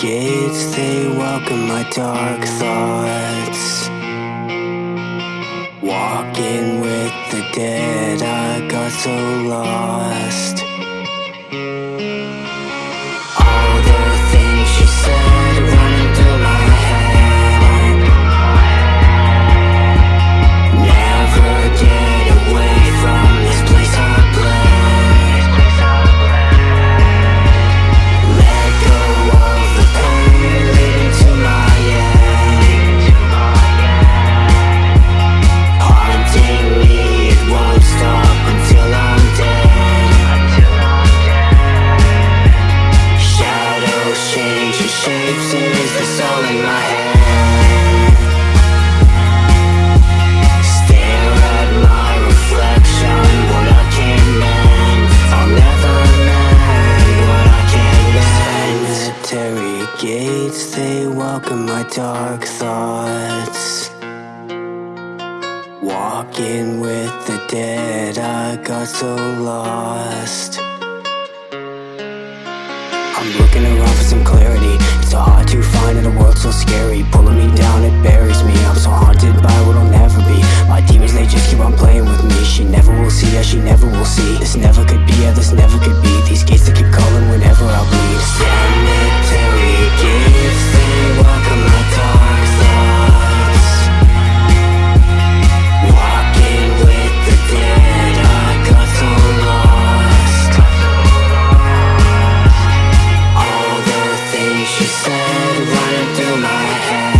gates, they welcome my dark thoughts. Walking with the dead, I got so lost. Welcome my dark thoughts. Walking with the dead, I got so lost. I'm looking around for some clarity. It's so hard to find in a world so scary. Pulling me down, it buries me. I'm so haunted by what I'll never be. My demons, they just keep on playing with me. She never will see, yeah, she never will see. This never could be, yeah, this never could be. These gates that head running through my head.